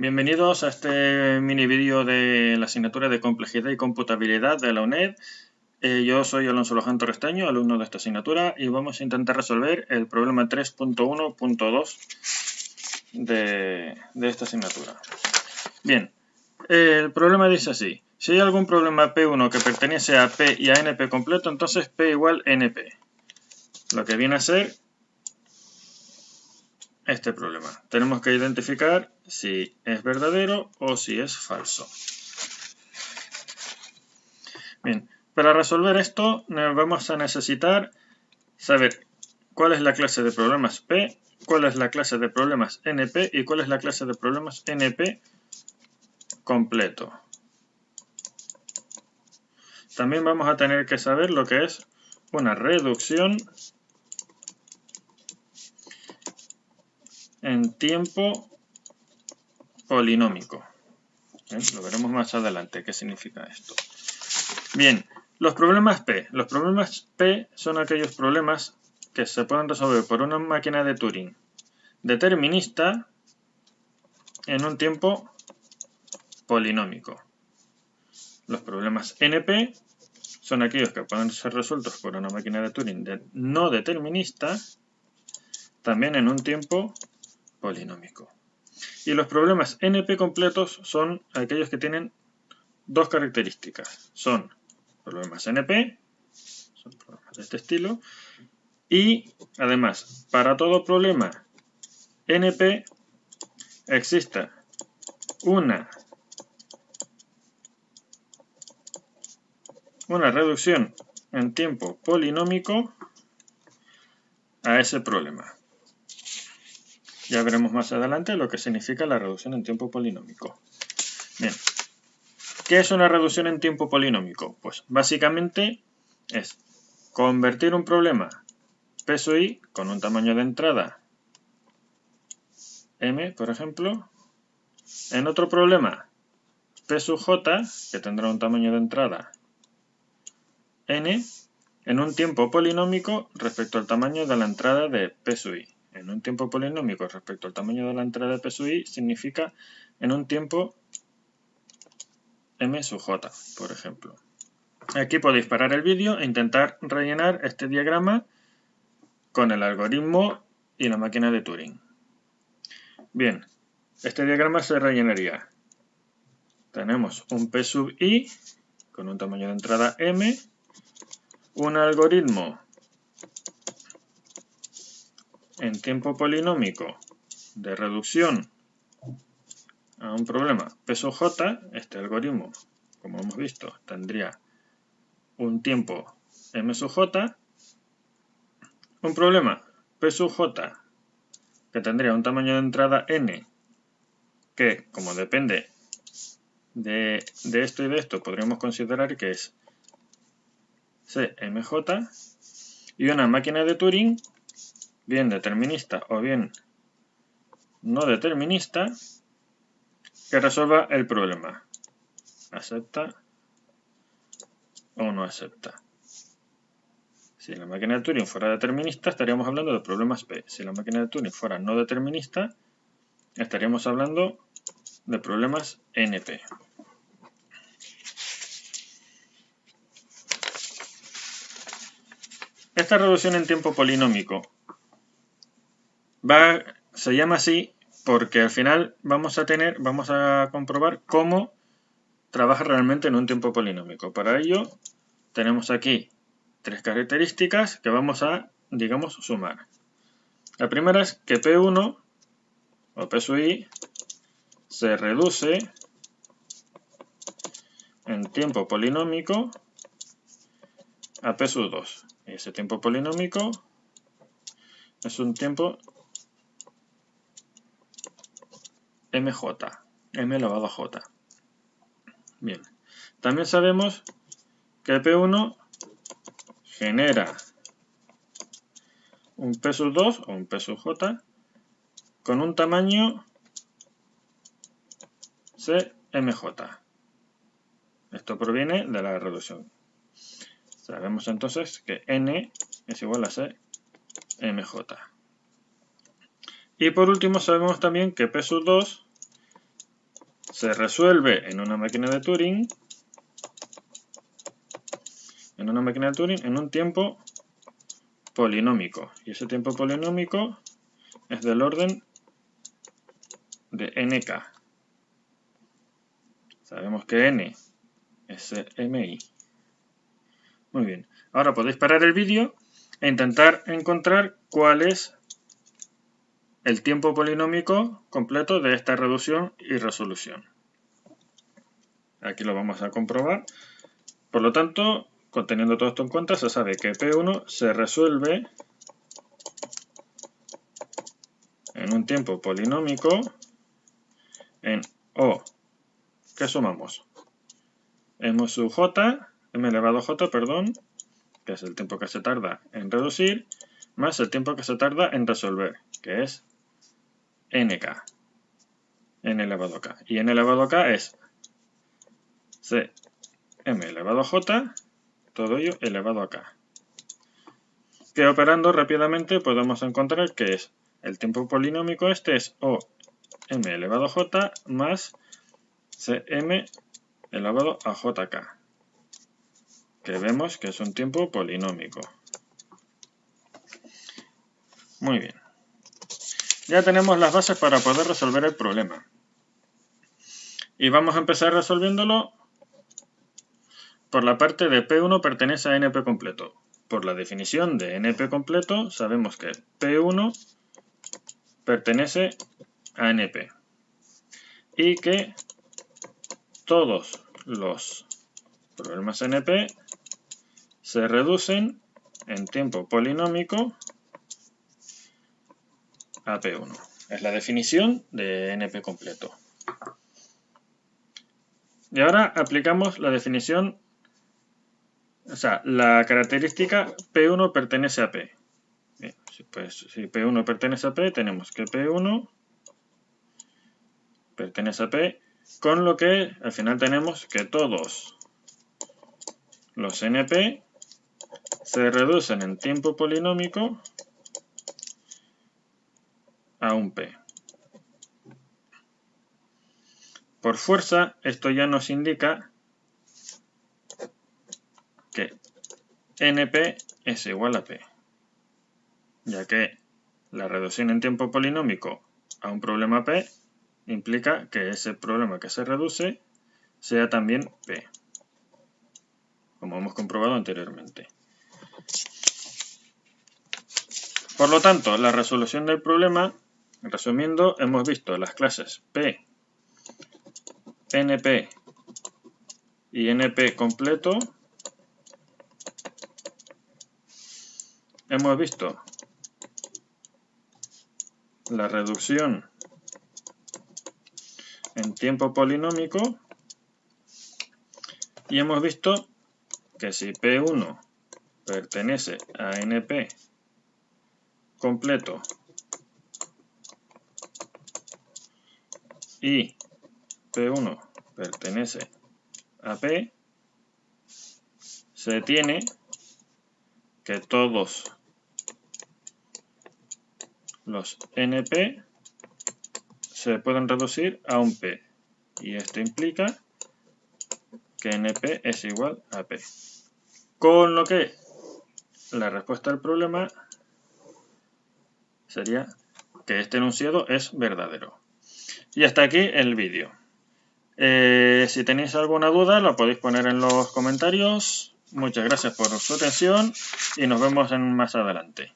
Bienvenidos a este mini vídeo de la asignatura de complejidad y computabilidad de la UNED. Eh, yo soy Alonso Loján Torrestaño, alumno de esta asignatura, y vamos a intentar resolver el problema 3.1.2 de, de esta asignatura. Bien, el problema dice así. Si hay algún problema P1 que pertenece a P y a NP completo, entonces P igual NP. Lo que viene a ser este problema. Tenemos que identificar si es verdadero o si es falso. Bien, para resolver esto vamos a necesitar saber cuál es la clase de problemas P, cuál es la clase de problemas NP y cuál es la clase de problemas NP completo. También vamos a tener que saber lo que es una reducción en tiempo polinómico. Lo veremos más adelante qué significa esto. Bien, los problemas P. Los problemas P son aquellos problemas que se pueden resolver por una máquina de Turing determinista en un tiempo polinómico. Los problemas NP son aquellos que pueden ser resueltos por una máquina de Turing no determinista también en un tiempo polinómico. Y los problemas NP completos son aquellos que tienen dos características. Son problemas NP, son problemas de este estilo, y además, para todo problema NP existe una, una reducción en tiempo polinómico a ese problema. Ya veremos más adelante lo que significa la reducción en tiempo polinómico. Bien, ¿qué es una reducción en tiempo polinómico? Pues básicamente es convertir un problema P sub i con un tamaño de entrada m, por ejemplo, en otro problema P sub j, que tendrá un tamaño de entrada n, en un tiempo polinómico respecto al tamaño de la entrada de P sub i en un tiempo polinómico respecto al tamaño de la entrada de P sub i significa en un tiempo m sub j, por ejemplo. Aquí podéis parar el vídeo e intentar rellenar este diagrama con el algoritmo y la máquina de Turing. Bien, este diagrama se rellenaría. Tenemos un P sub i con un tamaño de entrada m, un algoritmo en tiempo polinómico de reducción a un problema. Peso j, este algoritmo, como hemos visto, tendría un tiempo m sub j, un problema. P sub j, que tendría un tamaño de entrada n, que como depende de, de esto y de esto, podríamos considerar que es cmj, y una máquina de Turing bien determinista o bien no determinista, que resuelva el problema. Acepta o no acepta. Si la máquina de Turing fuera determinista, estaríamos hablando de problemas P. Si la máquina de Turing fuera no determinista, estaríamos hablando de problemas NP. Esta reducción en tiempo polinómico va, se llama así porque al final vamos a tener, vamos a comprobar cómo trabaja realmente en un tiempo polinómico. Para ello tenemos aquí tres características que vamos a, digamos, sumar. La primera es que P1 o P sub i se reduce en tiempo polinómico a P sub 2. Y ese tiempo polinómico es un tiempo mj, m elevado a j. Bien, también sabemos que P1 genera un P sub 2 o un P sub j con un tamaño CMJ. Esto proviene de la reducción. Sabemos entonces que n es igual a CMJ. Y por último sabemos también que P sub 2 se resuelve en una máquina de Turing, en una máquina de Turing, en un tiempo polinómico. Y ese tiempo polinómico es del orden de nk. Sabemos que n es mi. Muy bien. Ahora podéis parar el vídeo e intentar encontrar cuál es el tiempo polinómico completo de esta reducción y resolución. Aquí lo vamos a comprobar. Por lo tanto, conteniendo todo esto en cuenta, se sabe que P1 se resuelve en un tiempo polinómico en O. ¿Qué sumamos? M sub J, M elevado a J, perdón, que es el tiempo que se tarda en reducir, más el tiempo que se tarda en resolver, que es nk, n elevado a k. Y n elevado a k es c m elevado a j, todo ello elevado a k. Que operando rápidamente podemos encontrar que es el tiempo polinómico este es o m elevado a j más cm elevado a jk que vemos que es un tiempo polinómico. Muy bien. Ya tenemos las bases para poder resolver el problema. Y vamos a empezar resolviéndolo por la parte de P1 pertenece a NP completo. Por la definición de NP completo sabemos que P1 pertenece a NP. Y que todos los problemas NP se reducen en tiempo polinómico a P1. Es la definición de NP completo. Y ahora aplicamos la definición, o sea, la característica P1 pertenece a P. pues, si P1 pertenece a P, tenemos que P1 pertenece a P, con lo que al final tenemos que todos los NP se reducen en tiempo polinómico un P. Por fuerza, esto ya nos indica que NP es igual a P, ya que la reducción en tiempo polinómico a un problema P implica que ese problema que se reduce sea también P, como hemos comprobado anteriormente. Por lo tanto, la resolución del problema, resumiendo, hemos visto las clases P, NP y NP completo. Hemos visto la reducción en tiempo polinómico y hemos visto que si P1 pertenece a NP completo y P1 pertenece a P, se tiene que todos los NP se pueden reducir a un P. Y esto implica que NP es igual a P. Con lo que la respuesta al problema sería que este enunciado es verdadero. Y hasta aquí el vídeo. Eh, si tenéis alguna duda lo podéis poner en los comentarios. Muchas gracias por su atención y nos vemos en más adelante.